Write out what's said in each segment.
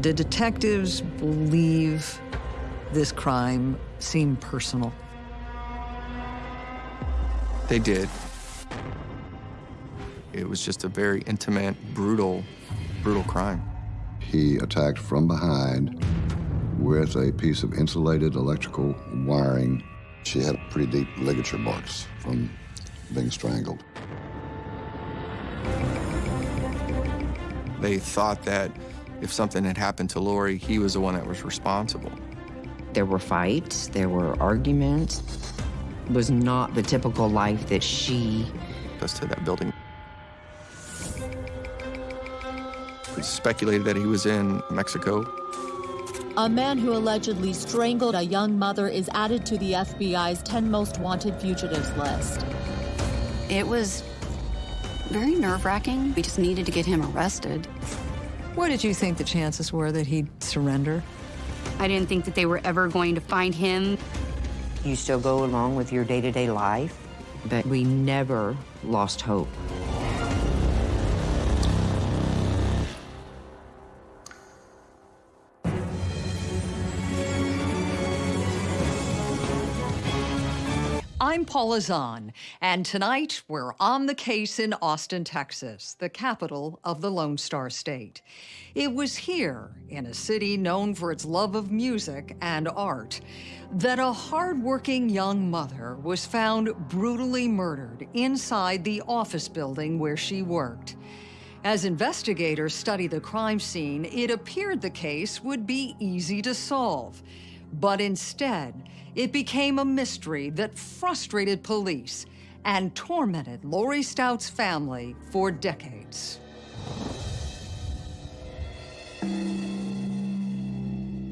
Did detectives believe this crime seemed personal? They did. It was just a very intimate, brutal, brutal crime. He attacked from behind with a piece of insulated electrical wiring. She had pretty deep ligature marks from being strangled. They thought that if something had happened to Lori, he was the one that was responsible. There were fights, there were arguments. It was not the typical life that she... Goes to that building. We speculated that he was in Mexico. A man who allegedly strangled a young mother is added to the FBI's 10 most wanted fugitives list. It was very nerve-wracking. We just needed to get him arrested. What did you think the chances were that he'd surrender? I didn't think that they were ever going to find him. You still go along with your day-to-day -day life, but we never lost hope. I'm Paula Zahn, and tonight we're on the case in Austin, Texas, the capital of the Lone Star State. It was here, in a city known for its love of music and art, that a hardworking young mother was found brutally murdered inside the office building where she worked. As investigators study the crime scene, it appeared the case would be easy to solve. But instead, it became a mystery that frustrated police and tormented Lori Stout's family for decades.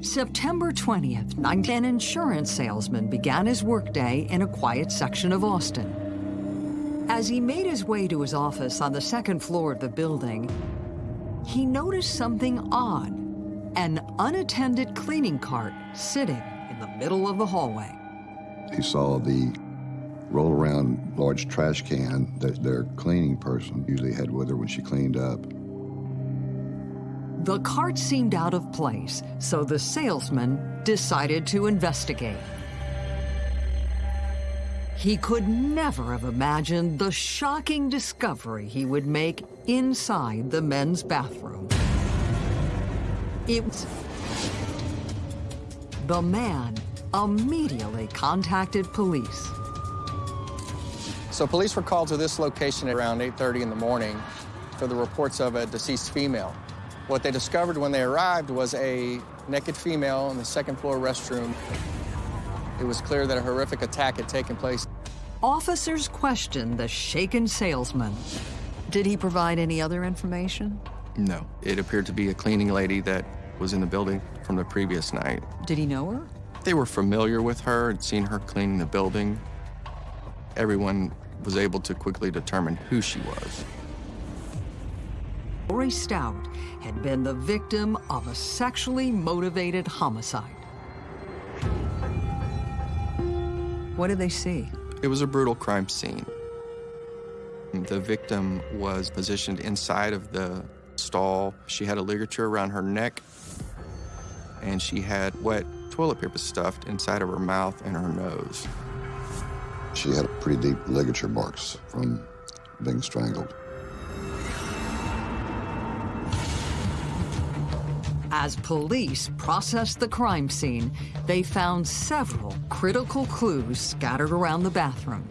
September 20th, an insurance salesman began his workday in a quiet section of Austin. As he made his way to his office on the second floor of the building, he noticed something odd, an unattended cleaning cart sitting in the middle of the hallway. He saw the roll-around large trash can that their cleaning person usually had with her when she cleaned up. The cart seemed out of place, so the salesman decided to investigate. He could never have imagined the shocking discovery he would make inside the men's bathroom. It was the man immediately contacted police. So police were called to this location around 8.30 in the morning for the reports of a deceased female. What they discovered when they arrived was a naked female in the second floor restroom. It was clear that a horrific attack had taken place. Officers questioned the shaken salesman. Did he provide any other information? No. It appeared to be a cleaning lady that was in the building from the previous night. Did he know her? They were familiar with her, had seen her cleaning the building. Everyone was able to quickly determine who she was. Lori Stout had been the victim of a sexually motivated homicide. What did they see? It was a brutal crime scene. The victim was positioned inside of the stall. She had a ligature around her neck and she had wet toilet paper stuffed inside of her mouth and her nose. She had pretty deep ligature marks from being strangled. As police processed the crime scene, they found several critical clues scattered around the bathroom.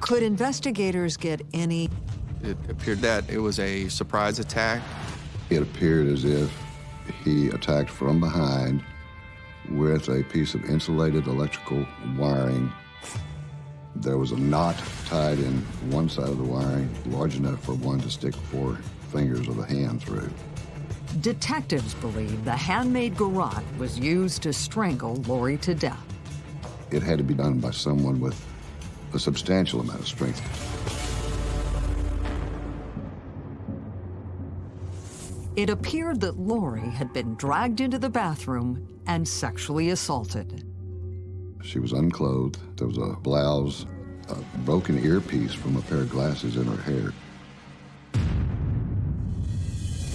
Could investigators get any? It appeared that it was a surprise attack. It appeared as if he attacked from behind with a piece of insulated electrical wiring. There was a knot tied in one side of the wiring, large enough for one to stick four fingers of a hand through. Detectives believe the handmade garrote was used to strangle Lori to death. It had to be done by someone with a substantial amount of strength. It appeared that Lori had been dragged into the bathroom and sexually assaulted. She was unclothed. There was a blouse, a broken earpiece from a pair of glasses in her hair.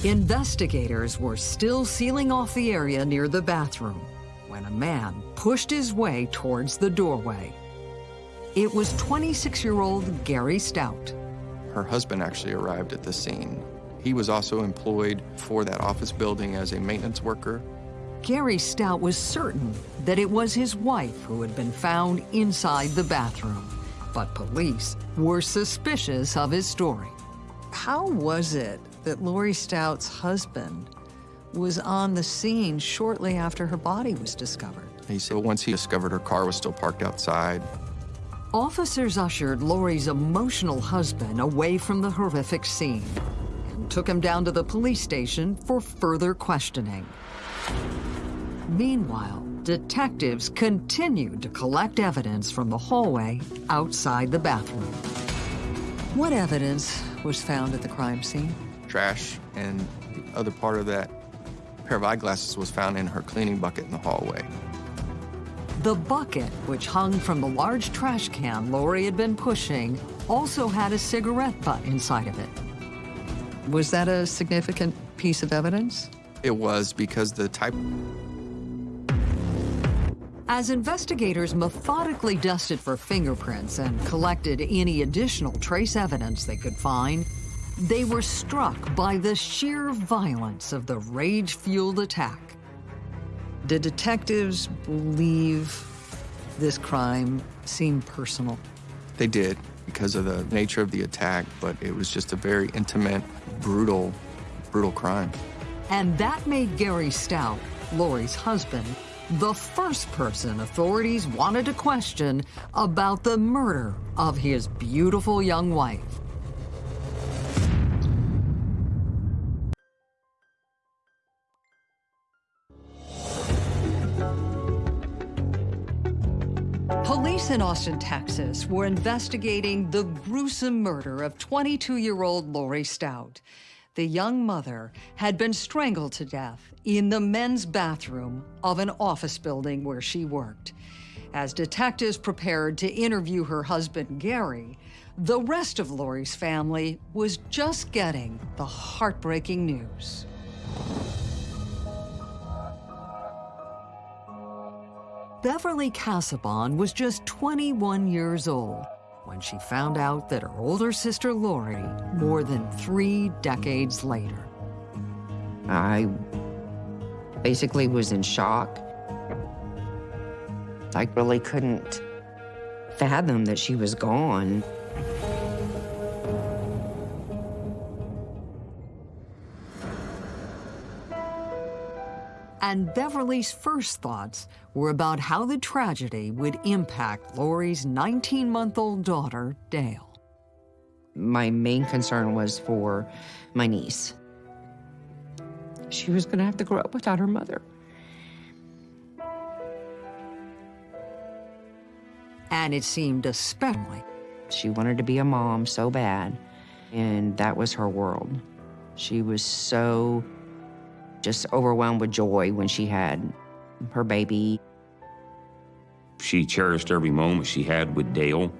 Investigators were still sealing off the area near the bathroom when a man pushed his way towards the doorway. It was 26-year-old Gary Stout. Her husband actually arrived at the scene. He was also employed for that office building as a maintenance worker. Gary Stout was certain that it was his wife who had been found inside the bathroom, but police were suspicious of his story. How was it that Lori Stout's husband was on the scene shortly after her body was discovered? He said once he discovered her car was still parked outside, Officers ushered Lori's emotional husband away from the horrific scene and took him down to the police station for further questioning. Meanwhile, detectives continued to collect evidence from the hallway outside the bathroom. What evidence was found at the crime scene? trash, and the other part of that pair of eyeglasses was found in her cleaning bucket in the hallway. The bucket, which hung from the large trash can Lori had been pushing, also had a cigarette butt inside of it. Was that a significant piece of evidence? It was because the type As investigators methodically dusted for fingerprints and collected any additional trace evidence they could find, they were struck by the sheer violence of the rage-fueled attack. Did detectives believe this crime seemed personal? they did because of the nature of the attack, but it was just a very intimate, brutal, brutal crime. And that made Gary Stout, Lori's husband, the first person authorities wanted to question about the murder of his beautiful young wife. In Austin, Texas were investigating the gruesome murder of 22-year-old Lori Stout. The young mother had been strangled to death in the men's bathroom of an office building where she worked. As detectives prepared to interview her husband, Gary, the rest of Lori's family was just getting the heartbreaking news. Beverly Casabon was just 21 years old when she found out that her older sister Lori more than three decades later. I basically was in shock. I really couldn't fathom that she was gone. And Beverly's first thoughts were about how the tragedy would impact Lori's 19-month-old daughter, Dale. My main concern was for my niece. She was gonna have to grow up without her mother. And it seemed especially She wanted to be a mom so bad, and that was her world. She was so just overwhelmed with joy when she had her baby. She cherished every moment she had with Dale.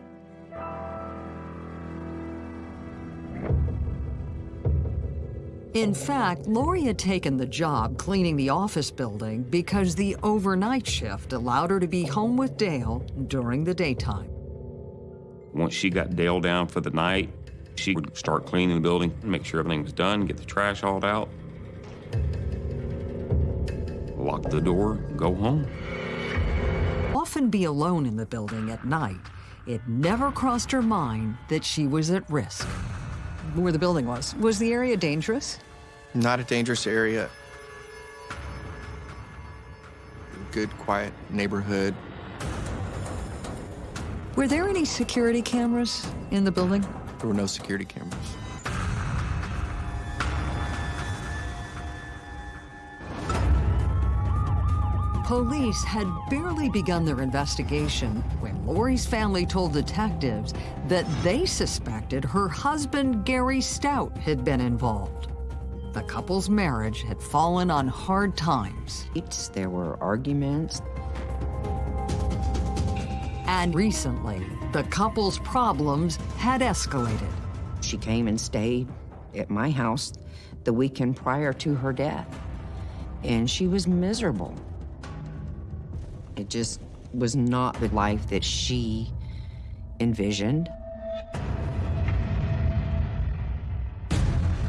In fact, Lori had taken the job cleaning the office building because the overnight shift allowed her to be home with Dale during the daytime. Once she got Dale down for the night, she would start cleaning the building, make sure everything was done, get the trash hauled out, lock the door, go home. Often be alone in the building at night, it never crossed her mind that she was at risk. Where the building was. Was the area dangerous? Not a dangerous area. Good, quiet neighborhood. Were there any security cameras in the building? There were no security cameras. Police had barely begun their investigation when Lori's family told detectives that they suspected her husband, Gary Stout, had been involved. The couple's marriage had fallen on hard times, There were arguments. and recently, the couple's problems had escalated. She came and stayed at my house the weekend prior to her death. And she was miserable. It just was not the life that she envisioned.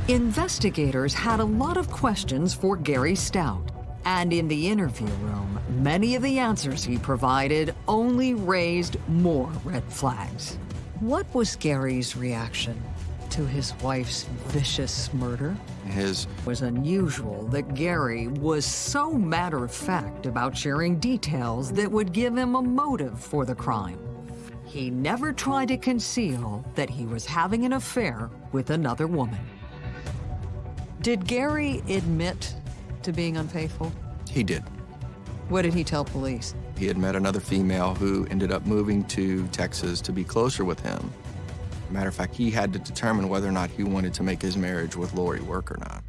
Investigators had a lot of questions for Gary Stout. And in the interview room, many of the answers he provided only raised more red flags. What was Gary's reaction to his wife's vicious murder? His It was unusual that Gary was so matter of fact about sharing details that would give him a motive for the crime. He never tried to conceal that he was having an affair with another woman. Did Gary admit to being unfaithful? he did. What did he tell police? He had met another female who ended up moving to Texas to be closer with him. Matter of fact, he had to determine whether or not he wanted to make his marriage with Lori work or not.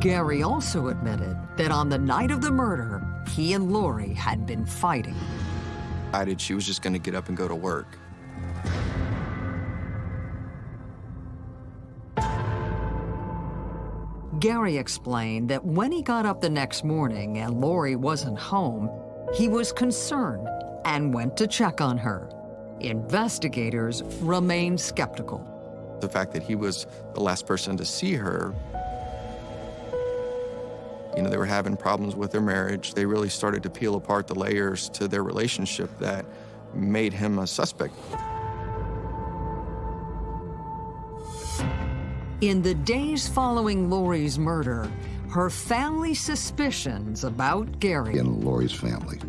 Gary also admitted that on the night of the murder, he and Lori had been fighting. Decided she was just going to get up and go to work. Gary explained that when he got up the next morning and Lori wasn't home, he was concerned and went to check on her. Investigators remained skeptical. The fact that he was the last person to see her, you know, they were having problems with their marriage. They really started to peel apart the layers to their relationship that made him a suspect. In the days following Lori's murder, her family's suspicions about Gary in Lori's family.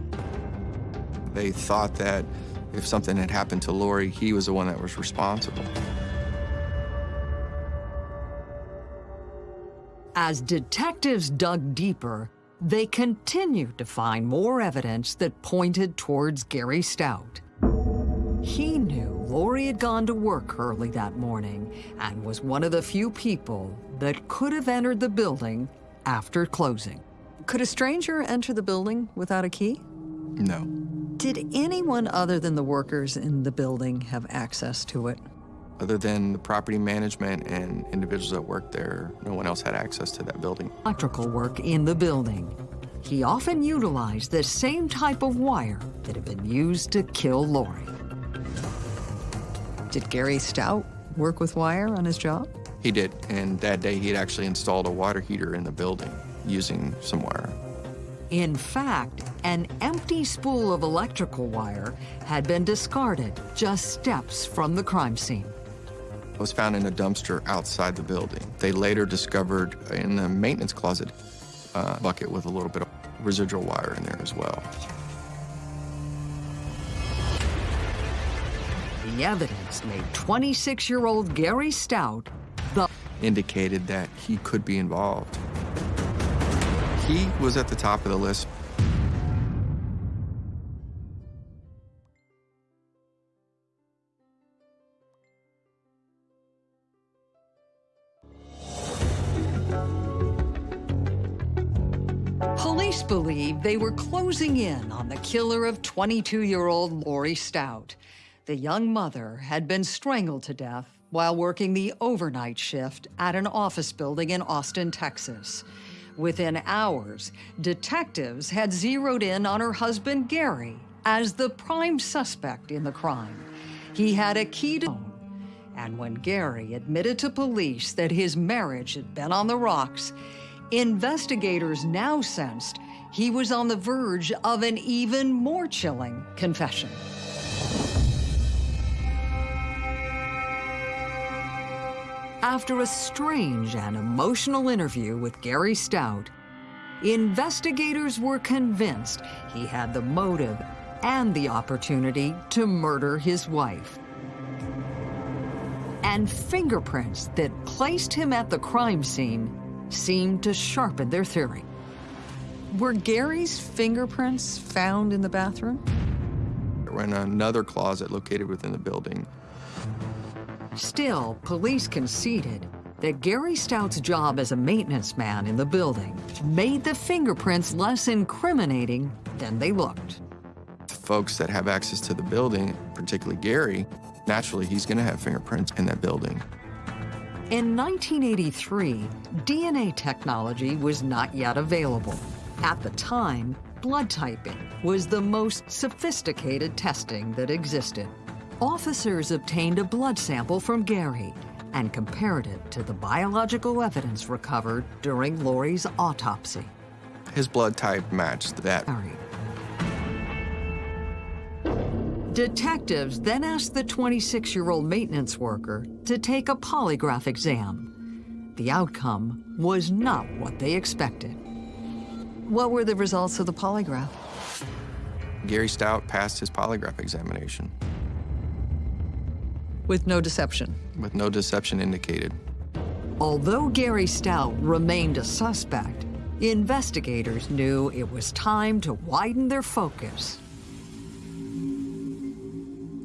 They thought that if something had happened to Lori, he was the one that was responsible. As detectives dug deeper, they continued to find more evidence that pointed towards Gary Stout. He knew Lori had gone to work early that morning and was one of the few people that could have entered the building after closing. Could a stranger enter the building without a key? No. Did anyone other than the workers in the building have access to it? Other than the property management and individuals that worked there, no one else had access to that building. Electrical work in the building. He often utilized the same type of wire that had been used to kill Lori. Did Gary Stout work with wire on his job? He did, and that day he had actually installed a water heater in the building using some wire. In fact, an empty spool of electrical wire had been discarded just steps from the crime scene. It was found in a dumpster outside the building. They later discovered in the maintenance closet a bucket with a little bit of residual wire in there as well. The evidence made 26-year-old Gary Stout Indicated that he could be involved. He was at the top of the list. Police believe they were closing in on the killer of 22-year-old Lori Stout. The young mother had been strangled to death while working the overnight shift at an office building in Austin, Texas. Within hours, detectives had zeroed in on her husband, Gary, as the prime suspect in the crime. He had a key to and when Gary admitted to police that his marriage had been on the rocks, investigators now sensed he was on the verge of an even more chilling confession. After a strange and emotional interview with Gary Stout, investigators were convinced he had the motive and the opportunity to murder his wife. And fingerprints that placed him at the crime scene seemed to sharpen their theory. Were Gary's fingerprints found in the bathroom? We're in another closet located within the building. Still, police conceded that Gary Stout's job as a maintenance man in the building made the fingerprints less incriminating than they looked. Folks that have access to the building, particularly Gary, Naturally, he's going to have fingerprints in that building. In 1983, DNA technology was not yet available. At the time, blood typing was the most sophisticated testing that existed. Officers obtained a blood sample from Gary and compared it to the biological evidence recovered during Lori's autopsy. His blood type matched that. Gary. Detectives then asked the 26-year-old maintenance worker to take a polygraph exam. The outcome was not what they expected. What were the results of the polygraph? Gary Stout passed his polygraph examination With no deception. with no deception indicated. Although Gary Stout remained a suspect, investigators knew it was time to widen their focus.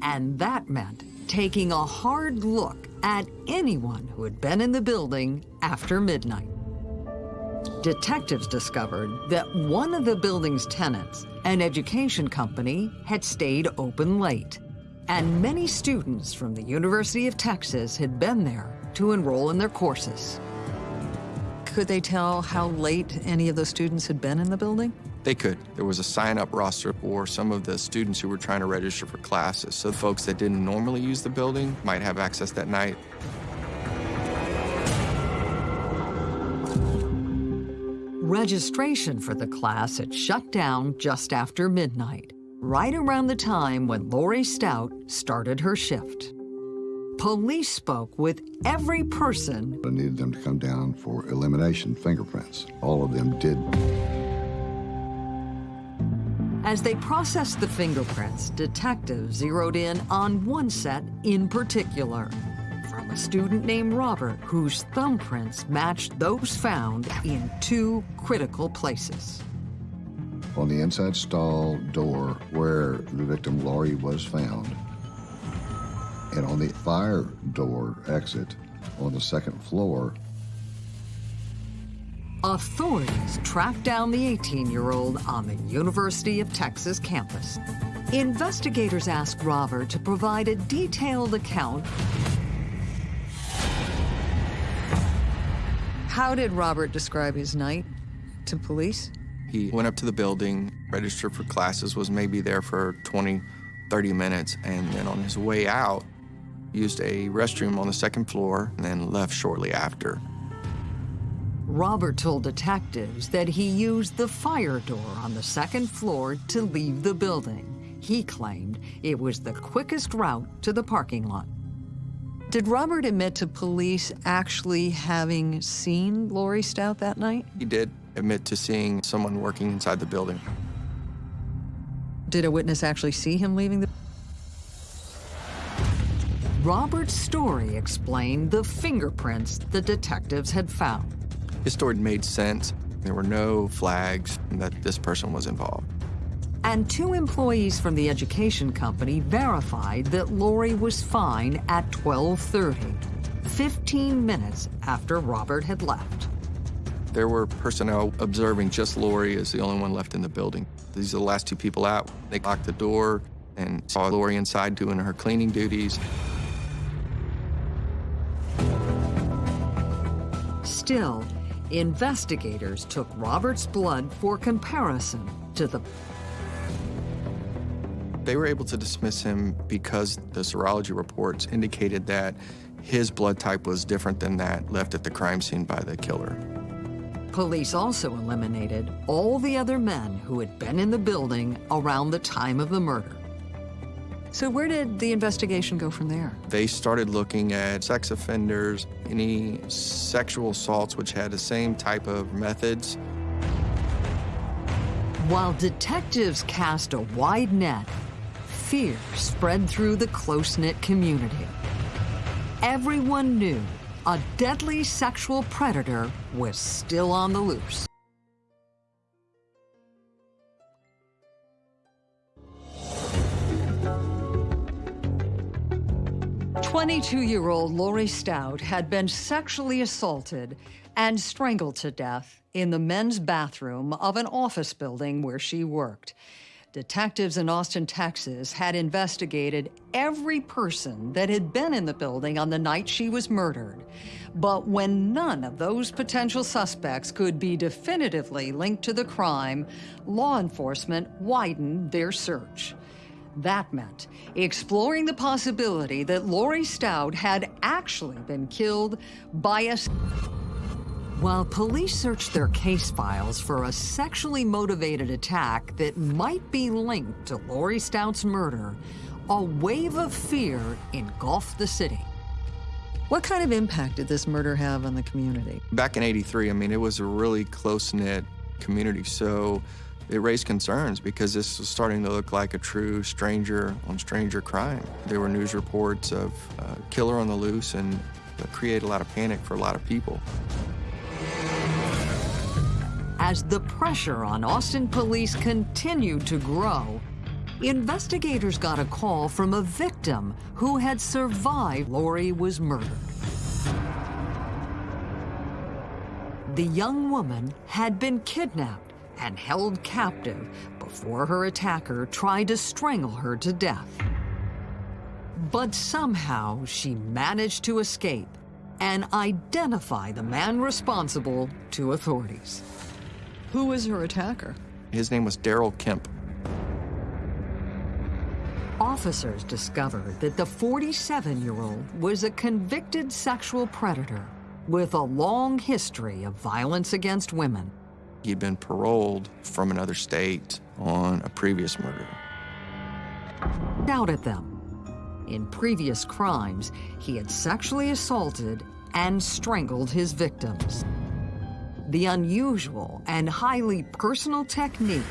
And that meant taking a hard look at anyone who had been in the building after midnight. Detectives discovered that one of the building's tenants, an education company, had stayed open late. And many students from the University of Texas had been there to enroll in their courses. Could they tell how late any of those students had been in the building? They could. There was a sign-up roster for some of the students who were trying to register for classes. So folks that didn't normally use the building might have access that night. Registration for the class had shut down just after midnight, right around the time when Lori Stout started her shift. Police spoke with every person I needed them to come down for elimination fingerprints. All of them did. As they processed the fingerprints, detectives zeroed in on one set in particular from a student named Robert whose thumbprints matched those found in two critical places. On the inside stall door where the victim Laurie was found, and on the fire door exit on the second floor, Authorities tracked down the 18-year-old on the University of Texas campus. Investigators asked Robert to provide a detailed account. How did Robert describe his night to police? He went up to the building, registered for classes, was maybe there for 20, 30 minutes, and then on his way out, used a restroom on the second floor and then left shortly after. Robert told detectives that he used the fire door on the second floor to leave the building. He claimed it was the quickest route to the parking lot. Did Robert admit to police actually having seen Lori Stout that night? He did admit to seeing someone working inside the building. Did a witness actually see him leaving the... Robert's story explained the fingerprints the detectives had found. His story made sense. There were no flags that this person was involved. And two employees from the education company verified that Lori was fine at 12:30, 15 minutes after Robert had left. There were personnel observing just Lori as the only one left in the building. These are the last two people out. They locked the door and saw Lori inside doing her cleaning duties. Still, investigators took Robert's blood for comparison to the They were able to dismiss him because the serology reports indicated that his blood type was different than that left at the crime scene by the killer. Police also eliminated all the other men who had been in the building around the time of the murder. So where did the investigation go from there? They started looking at sex offenders, any sexual assaults which had the same type of methods. While detectives cast a wide net, fear spread through the close-knit community. Everyone knew a deadly sexual predator was still on the loose. Twenty-two-year-old Lori Stout had been sexually assaulted and strangled to death in the men's bathroom of an office building where she worked. Detectives in Austin, Texas had investigated every person that had been in the building on the night she was murdered. But when none of those potential suspects could be definitively linked to the crime, law enforcement widened their search. That meant exploring the possibility that Lori Stout had actually been killed by a while police searched their case files for a sexually motivated attack that might be linked to Lori Stout's murder, a wave of fear engulfed the city. What kind of impact did this murder have on the community? Back in 83, I mean, it was a really close-knit community, so it raised concerns because this was starting to look like a true stranger on stranger crime. There were news reports of a killer on the loose and it created a lot of panic for a lot of people. As the pressure on Austin police continued to grow, investigators got a call from a victim who had survived Lori was murdered. The young woman had been kidnapped and held captive before her attacker tried to strangle her to death. But somehow she managed to escape and identify the man responsible to authorities. Who was her attacker? His name was Daryl Kemp. Officers discovered that the 47-year-old was a convicted sexual predator with a long history of violence against women. He'd been paroled from another state on a previous murder. Doubted them. In previous crimes, he had sexually assaulted and strangled his victims. The unusual and highly personal technique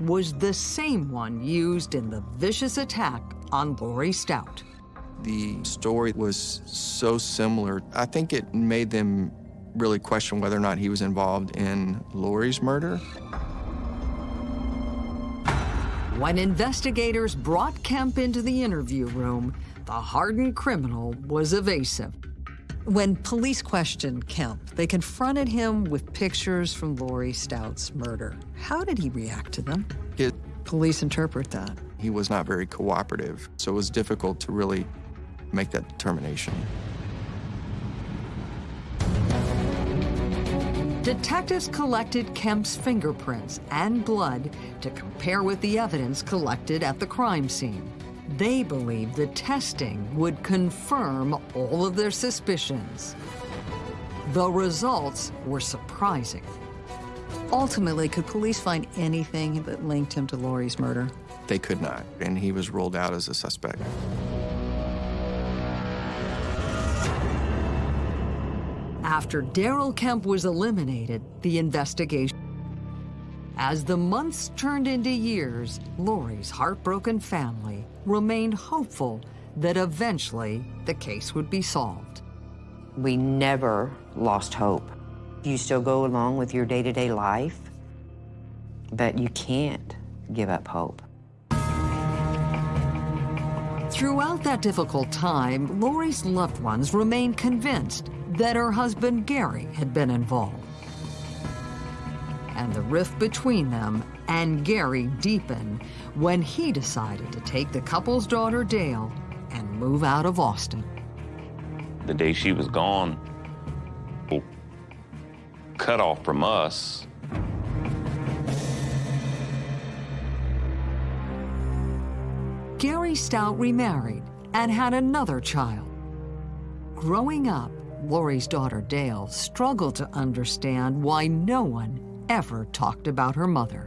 was the same one used in the vicious attack on Lori Stout. The story was so similar, I think it made them really question whether or not he was involved in Lori's murder. When investigators brought Kemp into the interview room, the hardened criminal was evasive. When police questioned Kemp, they confronted him with pictures from Lori Stout's murder. How did he react to them? It, Police interpret that. he was not very cooperative, so it was difficult to really make that determination. Detectives collected Kemp's fingerprints and blood to compare with the evidence collected at the crime scene. They believed the testing would confirm all of their suspicions. The results were surprising. Ultimately, could police find anything that linked him to Lori's murder? They could not, and he was ruled out as a suspect. After Daryl Kemp was eliminated, the investigation. As the months turned into years, Lori's heartbroken family remained hopeful that eventually the case would be solved. We never lost hope. You still go along with your day-to-day life, but you can't give up hope. Throughout that difficult time, Lori's loved ones remained convinced that her husband Gary had been involved. And the rift between them and Gary deepened when he decided to take the couple's daughter Dale and move out of Austin. The day she was gone, cut off from us. Gary Stout remarried and had another child. Growing up, Lori's daughter Dale struggled to understand why no one ever talked about her mother.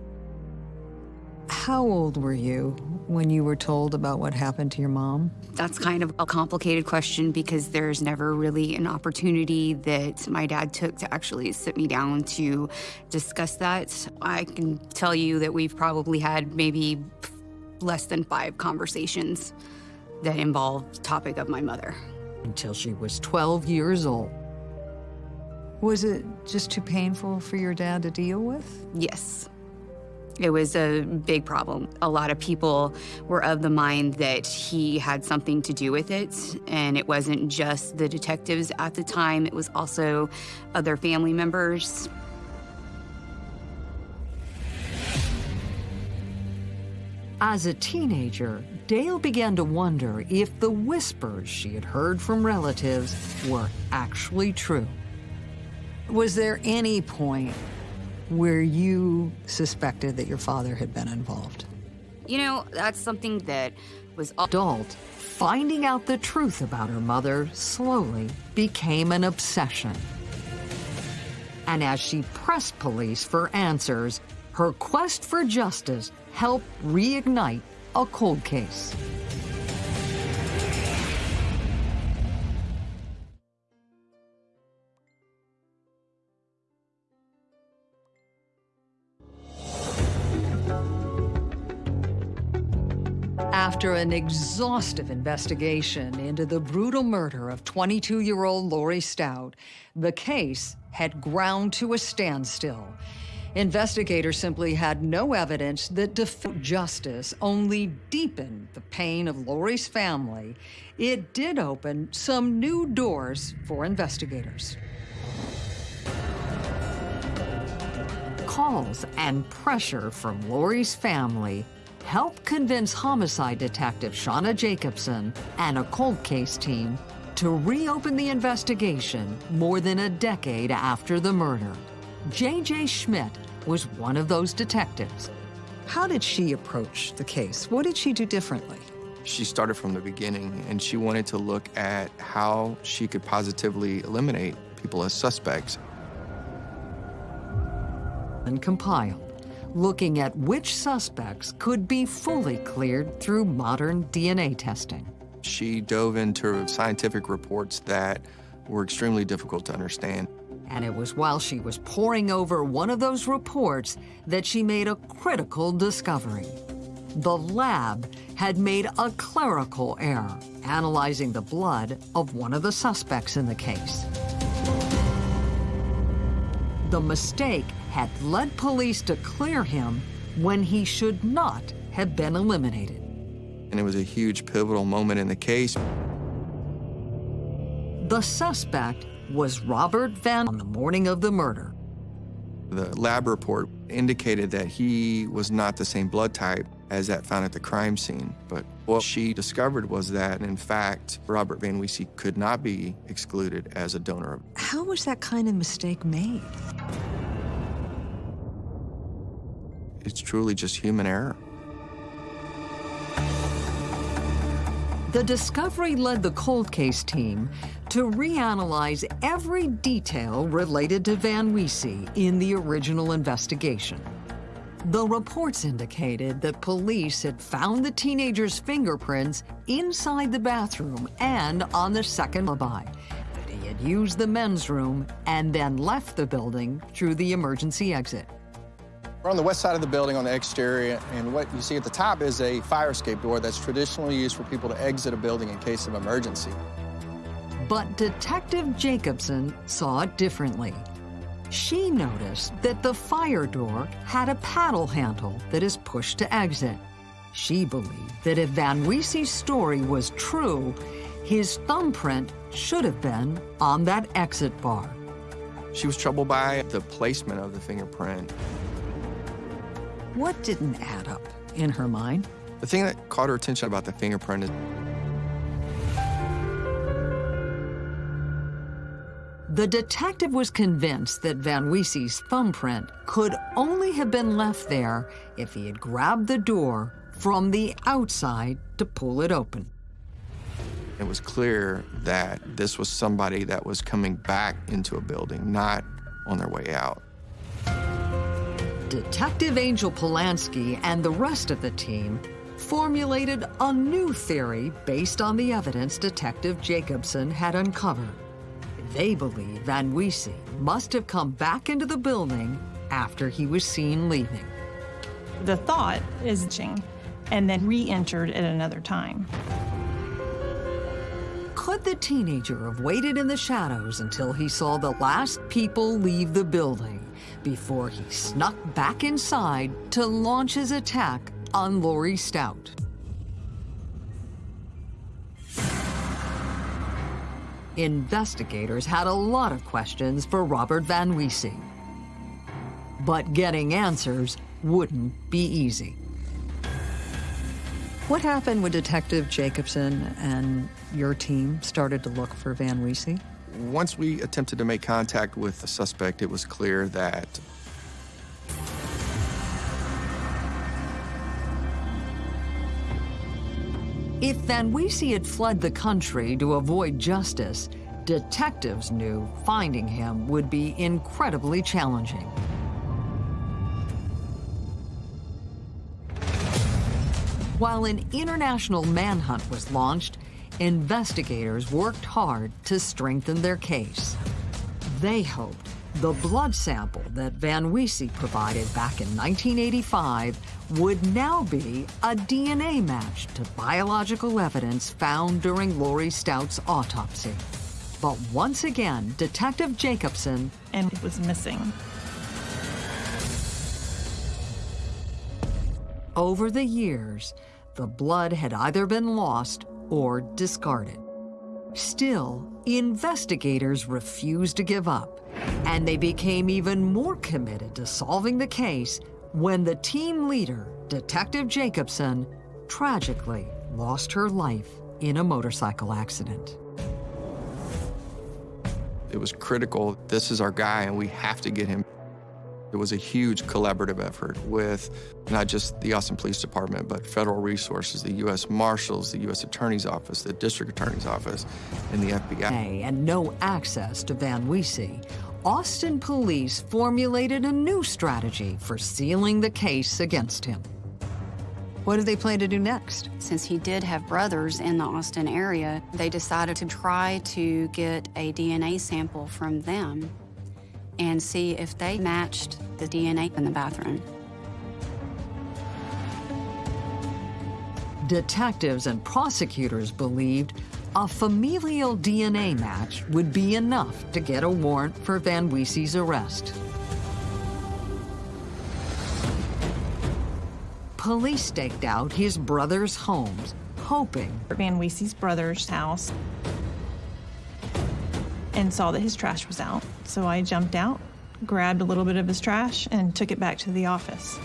How old were you when you were told about what happened to your mom? That's kind of a complicated question because there's never really an opportunity that my dad took to actually sit me down to discuss that. I can tell you that we've probably had maybe less than five conversations that involved the topic of my mother. Until she was 12 years old. Was it just too painful for your dad to deal with? Yes. It was a big problem. A lot of people were of the mind that he had something to do with it, and it wasn't just the detectives at the time, it was also other family members. As a teenager, Dale began to wonder if the whispers she had heard from relatives were actually true. Was there any point where you suspected that your father had been involved? You know, that's something that was Adult, finding out the truth about her mother slowly became an obsession. And as she pressed police for answers, her quest for justice helped reignite a cold case. After an exhaustive investigation into the brutal murder of 22-year-old Lori Stout, the case had ground to a standstill. Investigators simply had no evidence that defiant justice only deepened the pain of Lori's family. It did open some new doors for investigators. Calls and pressure from Lori's family helped convince homicide detective Shauna Jacobson and a cold case team to reopen the investigation more than a decade after the murder. J.J. Schmidt was one of those detectives. How did she approach the case? What did she do differently? She started from the beginning and she wanted to look at how she could positively eliminate people as suspects. And compiled, looking at which suspects could be fully cleared through modern DNA testing. She dove into scientific reports that were extremely difficult to understand. And it was while she was poring over one of those reports that she made a critical discovery. The lab had made a clerical error, analyzing the blood of one of the suspects in the case. The mistake had led police to clear him when he should not have been eliminated. And it was a huge pivotal moment in the case. The suspect was Robert Van on the morning of the murder. The lab report indicated that he was not the same blood type as that found at the crime scene. But what she discovered was that, in fact, Robert Van Wiese could not be excluded as a donor. How was that kind of mistake made? It's truly just human error. The discovery led the cold case team to reanalyze every detail related to Van Wiese in the original investigation. The reports indicated that police had found the teenager's fingerprints inside the bathroom and on the second alibi, that he had used the men's room and then left the building through the emergency exit. We're on the west side of the building on the exterior, and what you see at the top is a fire escape door that's traditionally used for people to exit a building in case of emergency. But Detective Jacobson saw it differently. She noticed that the fire door had a paddle handle that is pushed to exit. She believed that if Van Wiese's story was true, his thumbprint should have been on that exit bar. She was troubled by the placement of the fingerprint. What didn't add up in her mind? The thing that caught her attention about the fingerprint is The detective was convinced that Van Wiese's thumbprint could only have been left there if he had grabbed the door from the outside to pull it open. it was clear that this was somebody that was coming back into a building, not on their way out. Detective Angel Polanski and the rest of the team formulated a new theory based on the evidence Detective Jacobson had uncovered. They believe Van Wiese must have come back into the building after he was seen leaving. The thought is ching, and then re-entered at another time. Could the teenager have waited in the shadows until he saw the last people leave the building before he snuck back inside to launch his attack on Lori Stout? Investigators had a lot of questions for Robert Van Wiese. But getting answers wouldn't be easy. What happened when Detective Jacobson and your team started to look for Van Weesey? Once we attempted to make contact with the suspect, it was clear that If Van Weesey had fled the country to avoid justice, detectives knew finding him would be incredibly challenging. While an international manhunt was launched, investigators worked hard to strengthen their case. They hoped the blood sample that Van Weesey provided back in 1985 would now be a DNA match to biological evidence found during Lori Stout's autopsy. But once again, Detective Jacobson and it was missing. Over the years, the blood had either been lost or discarded. Still, investigators refused to give up, and they became even more committed to solving the case when the team leader, Detective Jacobson, tragically lost her life in a motorcycle accident. it was critical. This is our guy, and we have to get him. It was a huge collaborative effort with not just the Austin Police Department, but federal resources, the U.S. Marshals, the U.S. Attorney's Office, the District Attorney's Office, and the FBI. And no access to Van Weesey, Austin police formulated a new strategy for sealing the case against him. What do they plan to do next? Since he did have brothers in the Austin area, they decided to try to get a DNA sample from them and see if they matched the DNA in the bathroom. Detectives and prosecutors believed a familial DNA match would be enough to get a warrant for Van Weesey's arrest. Police staked out his brother's homes, hoping Van Weesey's brother's house and saw that his trash was out. So I jumped out, grabbed a little bit of his trash, and took it back to the office.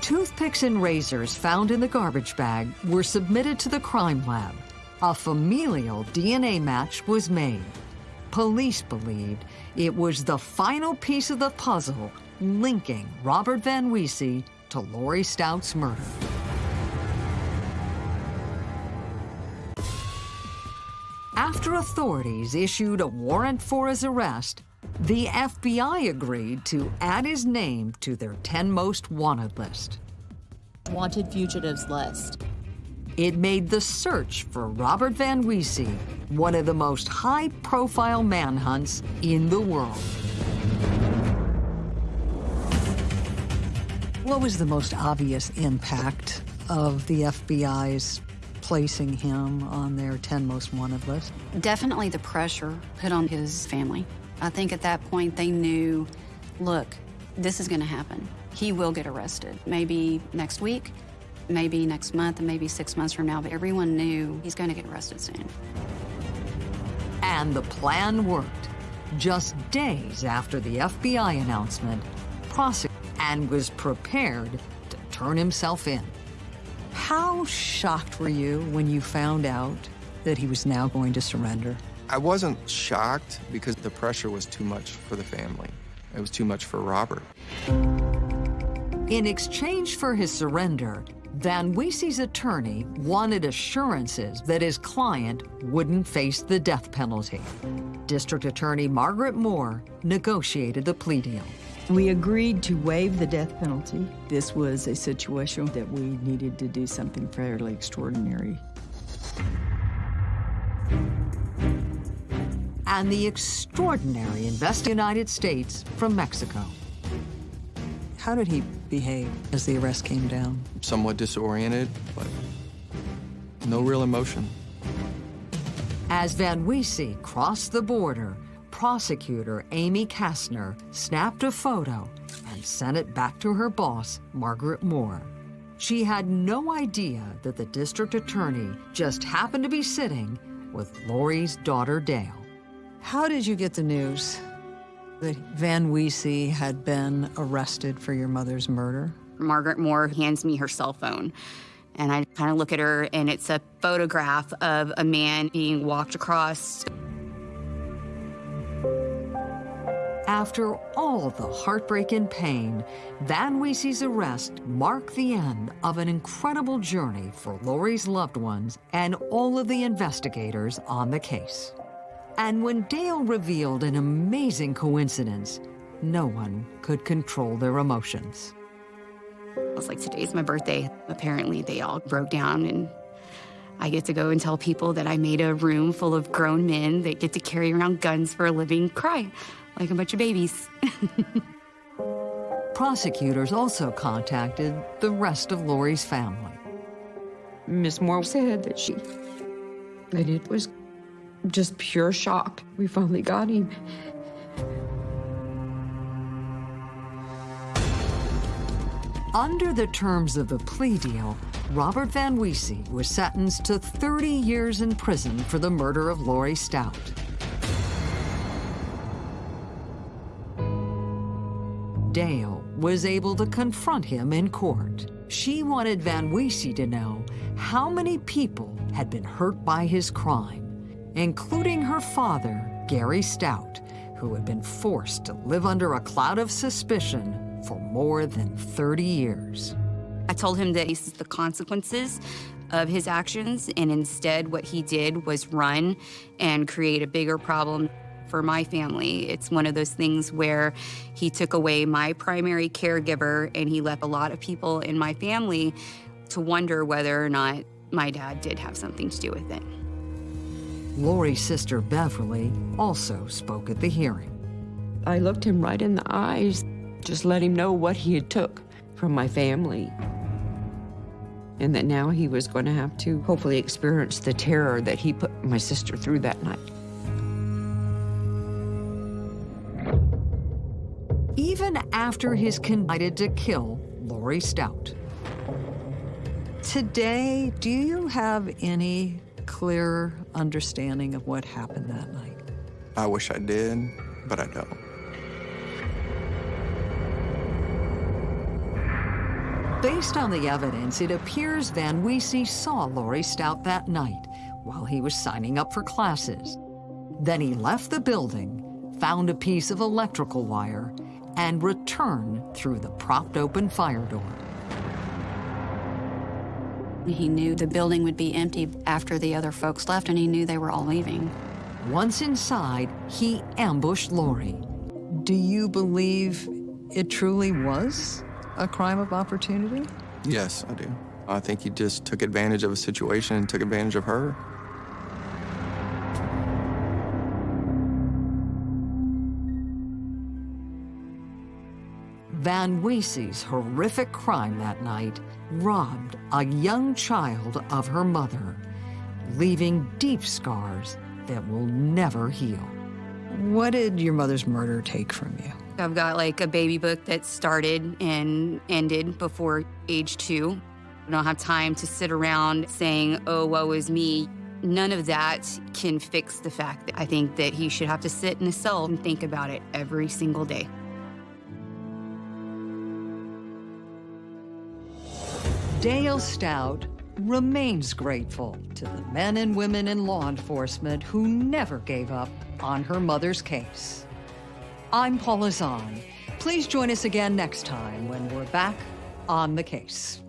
Toothpicks and razors found in the garbage bag were submitted to the crime lab. A familial DNA match was made. Police believed it was the final piece of the puzzle linking Robert Van Weesey to Lori Stout's murder. After authorities issued a warrant for his arrest, the FBI agreed to add his name to their 10 most wanted list. Wanted fugitives list. It made the search for Robert Van Weesey one of the most high-profile manhunts in the world. What was the most obvious impact of the FBI's placing him on their 10 most wanted list? Definitely the pressure put on his family. I think at that point they knew, look, this is going to happen. He will get arrested. Maybe next week, maybe next month, and maybe six months from now, but everyone knew he's going to get arrested soon. And the plan worked. Just days after the FBI announcement, prosecutor and was prepared to turn himself in. How shocked were you when you found out that he was now going to surrender? I wasn't shocked because the pressure was too much for the family. It was too much for Robert. In exchange for his surrender, Van Weesey's attorney wanted assurances that his client wouldn't face the death penalty. District Attorney Margaret Moore negotiated the plea deal. We agreed to waive the death penalty. This was a situation that we needed to do something fairly extraordinary. And the extraordinary invest United States from Mexico. How did he behave as the arrest came down? Somewhat disoriented, but no real emotion. As Van Weesey crossed the border, prosecutor Amy Kastner snapped a photo and sent it back to her boss, Margaret Moore. She had no idea that the district attorney just happened to be sitting with Lori's daughter, Dale. How did you get the news that Van Weesey had been arrested for your mother's murder? Margaret Moore hands me her cell phone And I kind of look at her, and it's a photograph of a man being walked across. After all the heartbreak and pain, Van Weese's arrest marked the end of an incredible journey for Lori's loved ones and all of the investigators on the case. And when Dale revealed an amazing coincidence, no one could control their emotions. I was like, today's my birthday. Apparently, they all broke down, and I get to go and tell people that I made a room full of grown men that get to carry around guns for a living cry like a bunch of babies. Prosecutors also contacted the rest of Lori's family. Miss Moore said that she, that it was just pure shock. We finally got him. Under the terms of the plea deal, Robert Van Weese was sentenced to 30 years in prison for the murder of Lori Stout. Dale was able to confront him in court. She wanted Van Weese to know how many people had been hurt by his crime, including her father, Gary Stout, who had been forced to live under a cloud of suspicion for more than 30 years. I told him that this is the consequences of his actions, and instead, what he did was run and create a bigger problem for my family. It's one of those things where he took away my primary caregiver and he left a lot of people in my family to wonder whether or not my dad did have something to do with it. Lori's sister Beverly also spoke at the hearing. I looked him right in the eyes, just let him know what he had took from my family. And that now he was going to have to hopefully experience the terror that he put my sister through that night. After he's convicted to kill Lori Stout. Today, do you have any clearer understanding of what happened that night? I wish I did, but I don't. Based on the evidence, it appears Van Weese saw Lori Stout that night while he was signing up for classes. Then he left the building, found a piece of electrical wire, and return through the propped open fire door. He knew the building would be empty after the other folks left, and he knew they were all leaving. Once inside, he ambushed Lori. Do you believe it truly was a crime of opportunity? Yes, I do. I think he just took advantage of a situation and took advantage of her. Van Weese's horrific crime that night robbed a young child of her mother, leaving deep scars that will never heal. What did your mother's murder take from you? I've got like a baby book that started and ended before age two. I don't have time to sit around saying, oh, woe is me. None of that can fix the fact that I think that he should have to sit in a cell and think about it every single day. Dale Stout remains grateful to the men and women in law enforcement who never gave up on her mother's case. I'm Paula Zahn. Please join us again next time when we're back on the case.